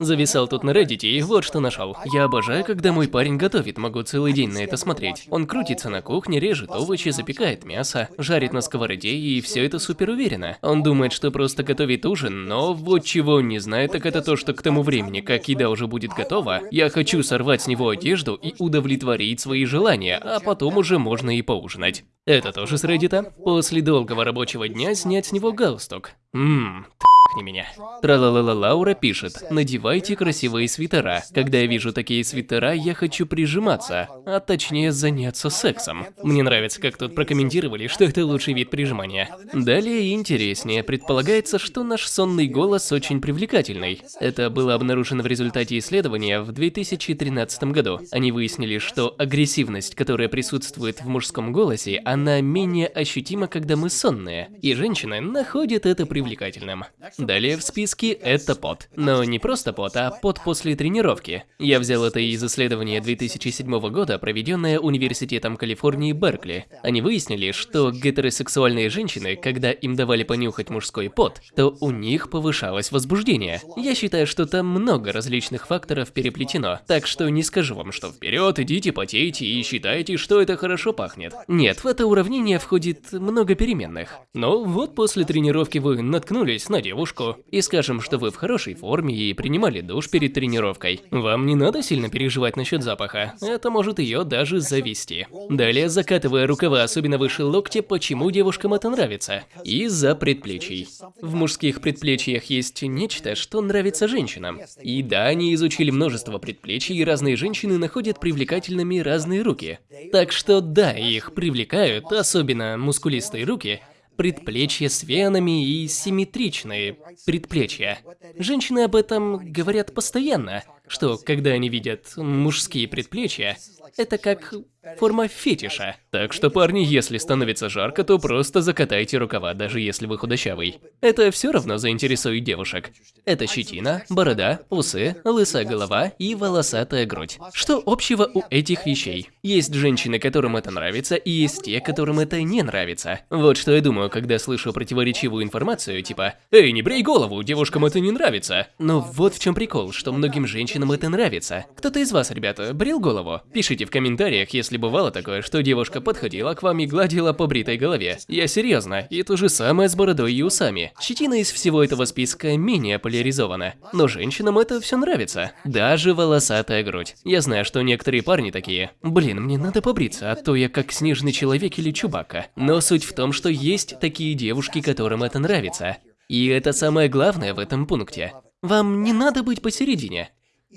Зависал тут на Reddit и вот что нашел. Я обожаю, когда мой парень готовит, могу целый день на это смотреть. Он крутится на кухне, режет овощи, запекает мясо, жарит на сковороде и все это супер уверенно. Он думает, что просто готовит ужин, но вот чего он не знает, так это то, что к тому времени, как еда уже будет готова, я хочу сорвать с него одежду и удовлетворить свои желания, а потом уже можно и поужинать. Это тоже с Reddit. После долгого рабочего дня снять с него галстук. Ммм, не меня. Тралалала Лаура пишет, надевайте красивые свитера. Когда я вижу такие свитера, я хочу прижиматься, а точнее заняться сексом. Мне нравится, как тут прокомментировали, что это лучший вид прижимания. Далее интереснее, предполагается, что наш сонный голос очень привлекательный. Это было обнаружено в результате исследования в 2013 году. Они выяснили, что агрессивность, которая присутствует в мужском голосе, она менее ощутима, когда мы сонные. И женщины находят это привлекательным. Далее в списке это пот. Но не просто пот, а пот после тренировки. Я взял это из исследования 2007 года, проведенное Университетом Калифорнии Беркли. Они выяснили, что гетеросексуальные женщины, когда им давали понюхать мужской пот, то у них повышалось возбуждение. Я считаю, что там много различных факторов переплетено, так что не скажу вам, что вперед, идите потейте и считайте, что это хорошо пахнет. Нет, в это уравнение входит много переменных. Но вот после тренировки вы наткнулись на девушку, девушку и скажем, что вы в хорошей форме и принимали душ перед тренировкой. Вам не надо сильно переживать насчет запаха, это может ее даже завести. Далее, закатывая рукава особенно выше локтя, почему девушкам это нравится? Из-за предплечий. В мужских предплечьях есть нечто, что нравится женщинам. И да, они изучили множество предплечий, и разные женщины находят привлекательными разные руки. Так что да, их привлекают, особенно мускулистые руки, предплечья с венами и симметричные предплечья. Женщины об этом говорят постоянно, что когда они видят мужские предплечья, это как форма фетиша. Так что, парни, если становится жарко, то просто закатайте рукава, даже если вы худощавый. Это все равно заинтересует девушек. Это щетина, борода, усы, лысая голова и волосатая грудь. Что общего у этих вещей? Есть женщины, которым это нравится, и есть те, которым это не нравится. Вот что я думаю, когда слышу противоречивую информацию, типа «Эй, не брей голову, девушкам это не нравится». Но вот в чем прикол, что многим женщинам это нравится. Кто-то из вас, ребята, брил голову? Пишите в комментариях, если бывало такое, что девушка подходила к вам и гладила по бритой голове. Я серьезно, и то же самое с бородой и усами. Щетина из всего этого списка менее поляризована. Но женщинам это все нравится. Даже волосатая грудь. Я знаю, что некоторые парни такие. Блин, мне надо побриться, а то я как снежный человек или чубака. Но суть в том, что есть такие девушки, которым это нравится. И это самое главное в этом пункте. Вам не надо быть посередине.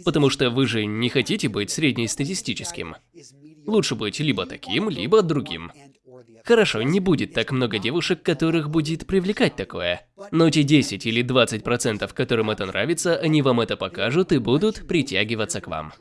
Потому что вы же не хотите быть среднестатистическим. Лучше быть либо таким, либо другим. Хорошо, не будет так много девушек, которых будет привлекать такое. Но те 10 или 20%, которым это нравится, они вам это покажут и будут притягиваться к вам.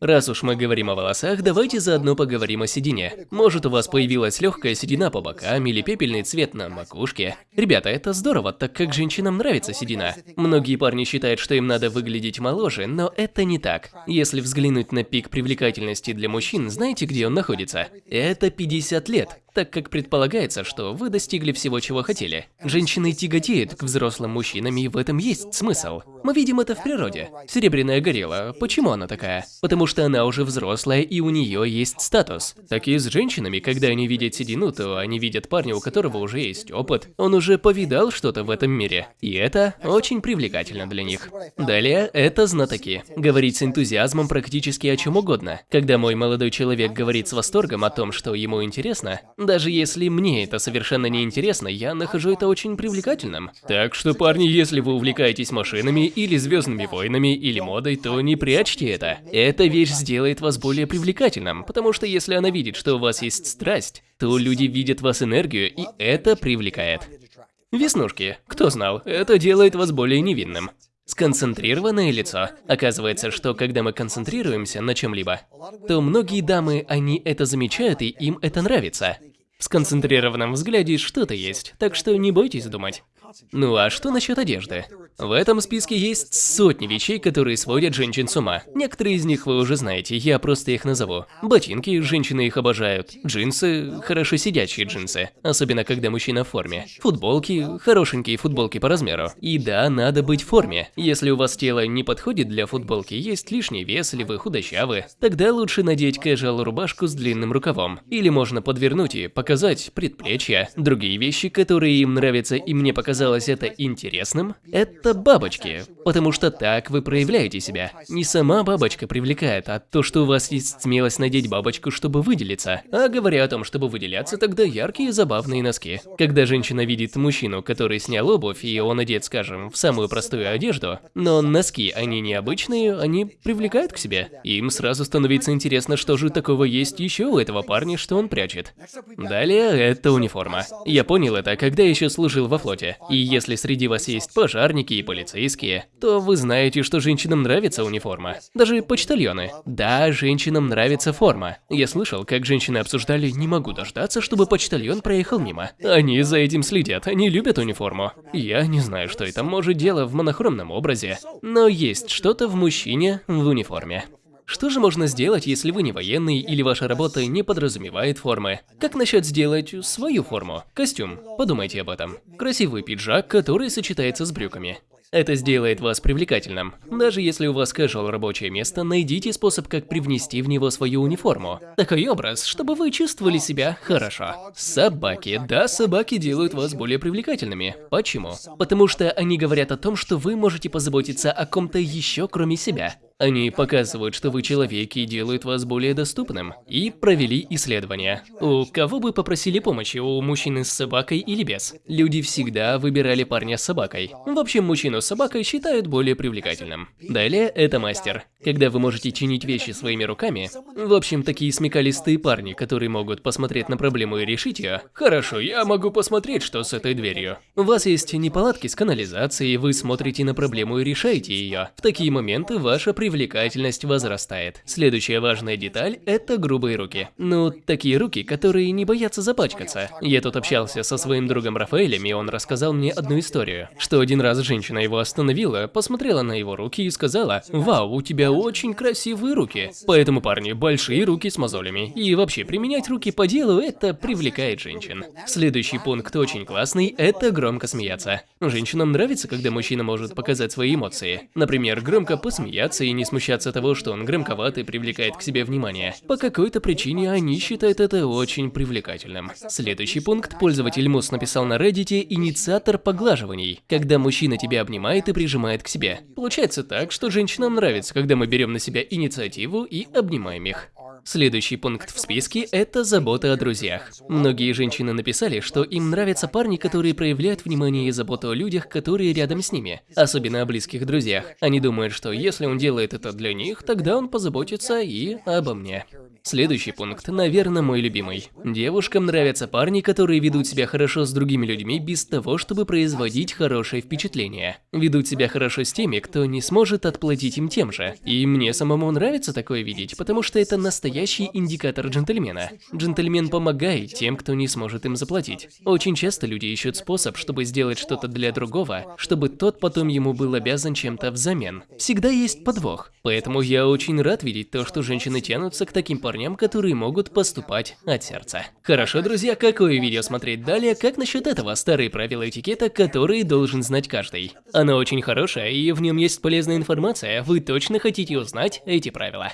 Раз уж мы говорим о волосах, давайте заодно поговорим о седине. Может у вас появилась легкая седина по бокам или пепельный цвет на макушке. Ребята, это здорово, так как женщинам нравится седина. Многие парни считают, что им надо выглядеть моложе, но это не так. Если взглянуть на пик привлекательности для мужчин, знаете, где он находится? Это 50 лет так как предполагается, что вы достигли всего, чего хотели. Женщины тяготеют к взрослым мужчинам, и в этом есть смысл. Мы видим это в природе. Серебряная горилла, почему она такая? Потому что она уже взрослая, и у нее есть статус. Так и с женщинами, когда они видят седину, то они видят парня, у которого уже есть опыт. Он уже повидал что-то в этом мире. И это очень привлекательно для них. Далее, это знатоки. Говорить с энтузиазмом практически о чем угодно. Когда мой молодой человек говорит с восторгом о том, что ему интересно, даже если мне это совершенно не интересно, я нахожу это очень привлекательным. Так что, парни, если вы увлекаетесь машинами или Звездными войнами или модой, то не прячьте это. Эта вещь сделает вас более привлекательным, потому что если она видит, что у вас есть страсть, то люди видят в вас энергию, и это привлекает. Веснушки. Кто знал, это делает вас более невинным. Сконцентрированное лицо. Оказывается, что когда мы концентрируемся на чем-либо, то многие дамы, они это замечают и им это нравится. Сконцентрированном взгляде что-то есть, так что не бойтесь думать. Ну а что насчет одежды? В этом списке есть сотни вещей, которые сводят женщин с ума. Некоторые из них вы уже знаете, я просто их назову. Ботинки, женщины их обожают. Джинсы, хорошо сидящие джинсы, особенно когда мужчина в форме. Футболки, хорошенькие футболки по размеру. И да, надо быть в форме. Если у вас тело не подходит для футболки, есть лишний вес или вы худощавы, тогда лучше надеть casual рубашку с длинным рукавом. Или можно подвернуть и показать предплечья. Другие вещи, которые им нравятся и мне показалось это интересным, это бабочки. Потому что так вы проявляете себя. Не сама бабочка привлекает, а то, что у вас есть смелость надеть бабочку, чтобы выделиться. А говоря о том, чтобы выделяться, тогда яркие забавные носки. Когда женщина видит мужчину, который снял обувь, и он одет, скажем, в самую простую одежду, но носки, они необычные, они привлекают к себе. Им сразу становится интересно, что же такого есть еще у этого парня, что он прячет. Далее, это униформа. Я понял это, когда еще служил во флоте. И если среди вас есть пожарники и полицейские, то вы знаете, что женщинам нравится униформа. Даже почтальоны. Да, женщинам нравится форма. Я слышал, как женщины обсуждали «не могу дождаться, чтобы почтальон проехал мимо». Они за этим следят, они любят униформу. Я не знаю, что это, может дело в монохромном образе, но есть что-то в мужчине в униформе. Что же можно сделать, если вы не военный или ваша работа не подразумевает формы? Как насчет сделать свою форму? Костюм. Подумайте об этом. Красивый пиджак, который сочетается с брюками. Это сделает вас привлекательным. Даже если у вас casual рабочее место, найдите способ, как привнести в него свою униформу. Такой образ, чтобы вы чувствовали себя хорошо. Собаки. Да, собаки делают вас более привлекательными. Почему? Потому что они говорят о том, что вы можете позаботиться о ком-то еще, кроме себя. Они показывают, что вы человек и делают вас более доступным. И провели исследование. У кого бы попросили помощи, у мужчины с собакой или без? Люди всегда выбирали парня с собакой. В общем, мужчину с собакой считают более привлекательным. Далее, это мастер. Когда вы можете чинить вещи своими руками, в общем, такие смекалистые парни, которые могут посмотреть на проблему и решить ее. Хорошо, я могу посмотреть, что с этой дверью. У вас есть неполадки с канализацией, вы смотрите на проблему и решаете ее. В такие моменты ваша привлекательность привлекательность возрастает. Следующая важная деталь – это грубые руки. Ну, такие руки, которые не боятся запачкаться. Я тут общался со своим другом Рафаэлем, и он рассказал мне одну историю. Что один раз женщина его остановила, посмотрела на его руки и сказала, «Вау, у тебя очень красивые руки». Поэтому, парни, большие руки с мозолями. И вообще, применять руки по делу – это привлекает женщин. Следующий пункт очень классный – это громко смеяться. Женщинам нравится, когда мужчина может показать свои эмоции. Например, громко посмеяться и не смущаться того, что он громковат и привлекает к себе внимание. По какой-то причине они считают это очень привлекательным. Следующий пункт. Пользователь Мус написал на Reddit «Инициатор поглаживаний», когда мужчина тебя обнимает и прижимает к себе. Получается так, что женщинам нравится, когда мы берем на себя инициативу и обнимаем их. Следующий пункт в списке – это забота о друзьях. Многие женщины написали, что им нравятся парни, которые проявляют внимание и заботу о людях, которые рядом с ними, особенно о близких друзьях. Они думают, что если он делает это для них, тогда он позаботится и обо мне. Следующий пункт, наверное, мой любимый. Девушкам нравятся парни, которые ведут себя хорошо с другими людьми без того, чтобы производить хорошее впечатление. Ведут себя хорошо с теми, кто не сможет отплатить им тем же. И мне самому нравится такое видеть, потому что это настоящий индикатор джентльмена. Джентльмен помогает тем, кто не сможет им заплатить. Очень часто люди ищут способ, чтобы сделать что-то для другого, чтобы тот потом ему был обязан чем-то взамен. Всегда есть подвох. Поэтому я очень рад видеть то, что женщины тянутся к таким парням, парням, которые могут поступать от сердца. Хорошо, друзья, какое видео смотреть далее, как насчет этого старые правила этикета, которые должен знать каждый. Оно очень хорошее, и в нем есть полезная информация, вы точно хотите узнать эти правила.